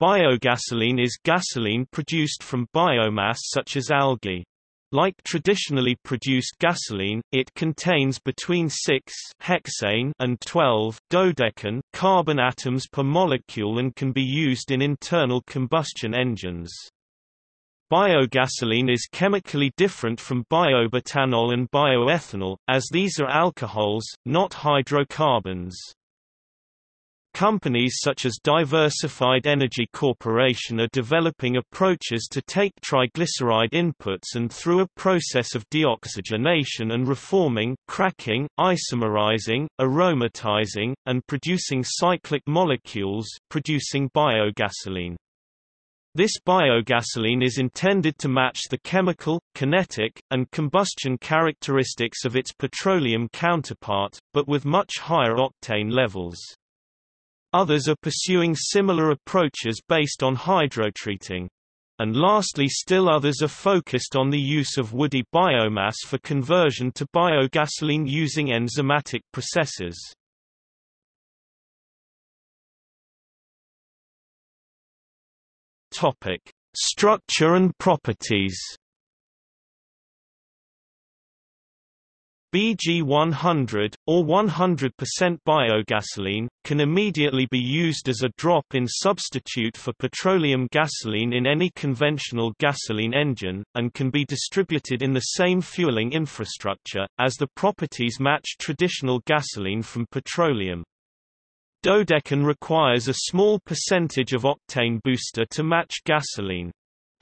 Biogasoline is gasoline produced from biomass such as algae. Like traditionally produced gasoline, it contains between 6 hexane and 12 dodecane carbon atoms per molecule and can be used in internal combustion engines. Biogasoline is chemically different from biobutanol and bioethanol, as these are alcohols, not hydrocarbons. Companies such as Diversified Energy Corporation are developing approaches to take triglyceride inputs and through a process of deoxygenation and reforming cracking, isomerizing, aromatizing, and producing cyclic molecules producing biogasoline. This biogasoline is intended to match the chemical, kinetic, and combustion characteristics of its petroleum counterpart, but with much higher octane levels. Others are pursuing similar approaches based on hydrotreating. And lastly still others are focused on the use of woody biomass for conversion to biogasoline using enzymatic processes. Structure and properties. BG100, or 100% biogasoline, can immediately be used as a drop-in substitute for petroleum gasoline in any conventional gasoline engine, and can be distributed in the same fueling infrastructure, as the properties match traditional gasoline from petroleum. Dodecane requires a small percentage of octane booster to match gasoline.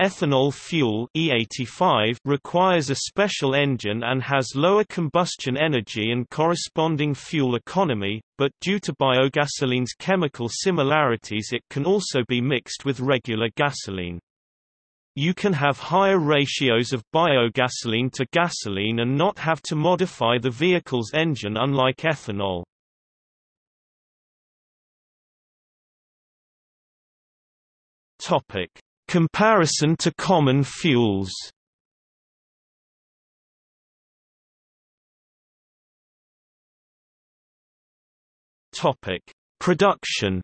Ethanol fuel E85 requires a special engine and has lower combustion energy and corresponding fuel economy, but due to biogasoline's chemical similarities it can also be mixed with regular gasoline. You can have higher ratios of biogasoline to gasoline and not have to modify the vehicle's engine unlike ethanol. Topic Comparison to common fuels Topic: Production.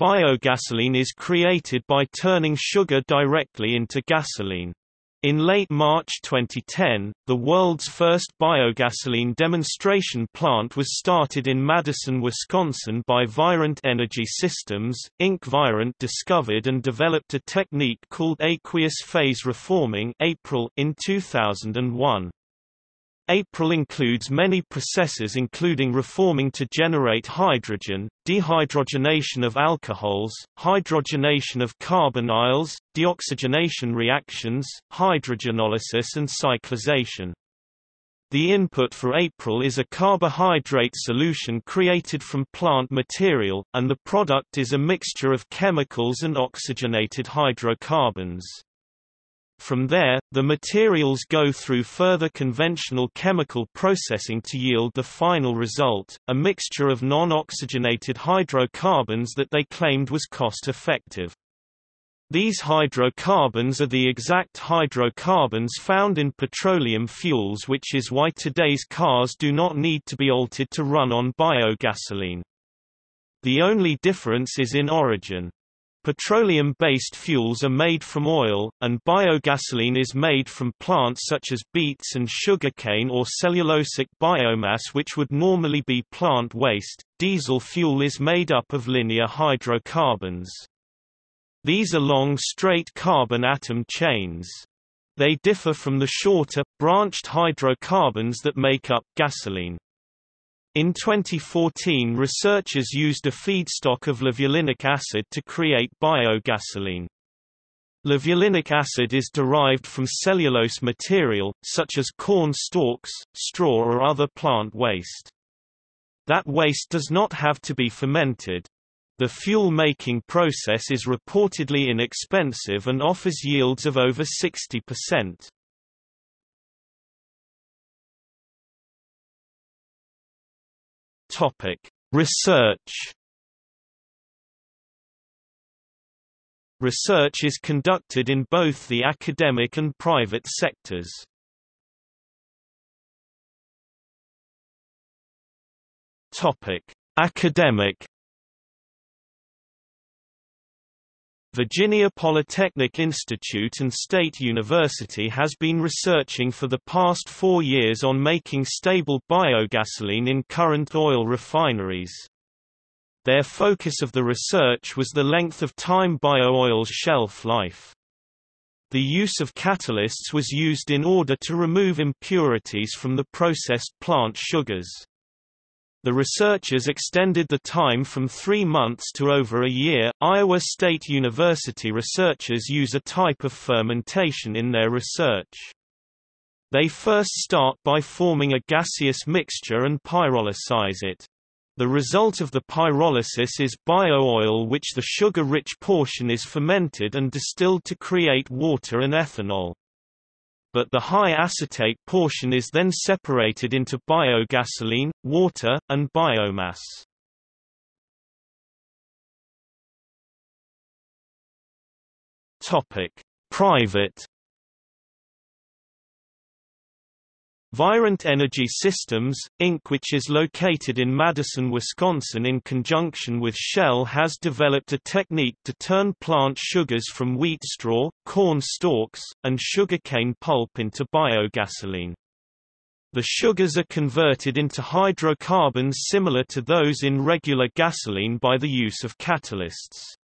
Biogasoline is created by turning sugar directly into gasoline. In late March 2010, the world's first biogasoline demonstration plant was started in Madison, Wisconsin by Virent Energy Systems. Inc. Virent discovered and developed a technique called aqueous phase reforming APR in 2001. APR includes many processes including reforming to generate hydrogen, dehydrogenation of alcohols, hydrogenation of carbonyls, deoxygenation reactions, hydrogenolysis and cyclization. The input for APR is a carbohydrate solution created from plant material, and the product is a mixture of chemicals and oxygenated hydrocarbons. From there, the materials go through further conventional chemical processing to yield the final result, a mixture of non-oxygenated hydrocarbons that they claimed was cost-effective. These hydrocarbons are the exact hydrocarbons found in petroleum fuels which is why today's cars do not need to be altered to run on biogasoline. The only difference is in origin. Petroleum-based fuels are made from oil, and biogasoline is made from plants such as beets and sugarcane or cellulosic biomass which would normally be plant waste. Diesel fuel is made up of linear hydrocarbons. These are long straight carbon atom chains. They differ from the shorter, branched hydrocarbons that make up gasoline. In 2014 researchers used a feedstock of levulinic acid to create biogasoline. Levulinic acid is derived from cellulose material, such as corn stalks, straw or other plant waste. That waste does not have to be fermented. The fuel-making process is reportedly inexpensive and offers yields of over 60%. Topic: Research. Research is conducted in both the academic and private sectors. Topic: Academic Virginia Polytechnic Institute and State University has been researching for the past four years on making stable biogasoline in current oil refineries. Their focus of the research was the length of time bio-oil's shelf life. The use of catalysts was used in order to remove impurities from the processed plant sugars. The researchers extended the time from three months to over a year. Iowa State University researchers use a type of fermentation in their research. They first start by forming a gaseous mixture and pyrolyze it. The result of the pyrolysis is bio-oil which the sugar-rich portion is fermented and distilled to create water and ethanol but the high acetate portion is then separated into biogasoline, water, and biomass. Topic: Private Virent Energy Systems, Inc. which is located in Madison, Wisconsin in conjunction with Shell has developed a technique to turn plant sugars from wheat straw, corn stalks, and sugarcane pulp into biogasoline. The sugars are converted into hydrocarbons similar to those in regular gasoline by the use of catalysts.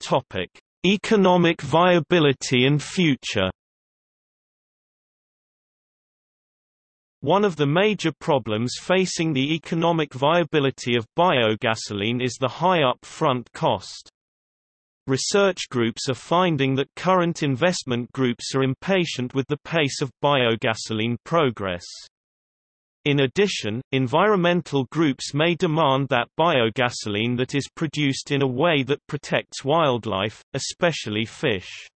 Topic Economic viability and future One of the major problems facing the economic viability of biogasoline is the high up-front cost. Research groups are finding that current investment groups are impatient with the pace of biogasoline progress. In addition, environmental groups may demand that biogasoline that is produced in a way that protects wildlife, especially fish.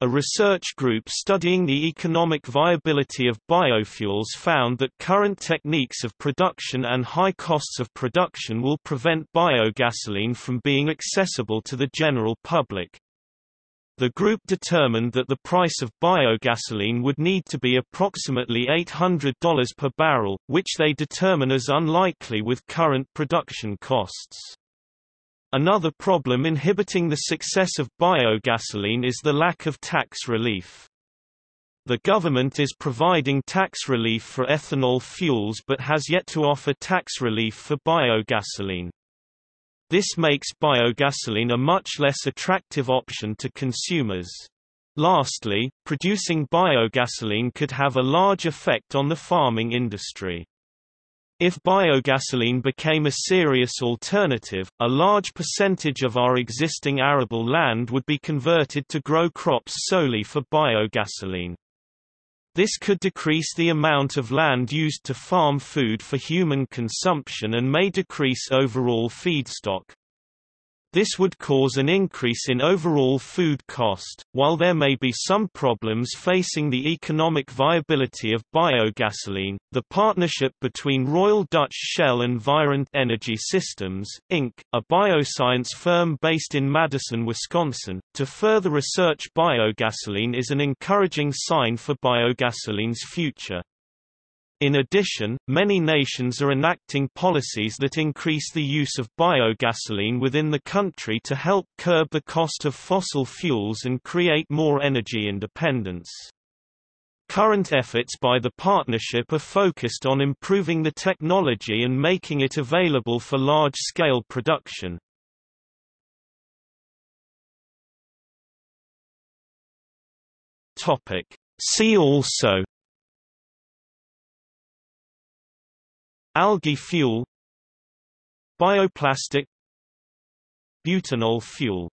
A research group studying the economic viability of biofuels found that current techniques of production and high costs of production will prevent biogasoline from being accessible to the general public. The group determined that the price of biogasoline would need to be approximately $800 per barrel, which they determine as unlikely with current production costs. Another problem inhibiting the success of biogasoline is the lack of tax relief. The government is providing tax relief for ethanol fuels but has yet to offer tax relief for biogasoline. This makes biogasoline a much less attractive option to consumers. Lastly, producing biogasoline could have a large effect on the farming industry. If biogasoline became a serious alternative, a large percentage of our existing arable land would be converted to grow crops solely for biogasoline. This could decrease the amount of land used to farm food for human consumption and may decrease overall feedstock. This would cause an increase in overall food cost. While there may be some problems facing the economic viability of biogasoline, the partnership between Royal Dutch Shell and Virent Energy Systems, Inc., a bioscience firm based in Madison, Wisconsin, to further research biogasoline is an encouraging sign for biogasoline's future. In addition, many nations are enacting policies that increase the use of biogasoline within the country to help curb the cost of fossil fuels and create more energy independence. Current efforts by the partnership are focused on improving the technology and making it available for large-scale production. See also Algae fuel Bioplastic Butanol fuel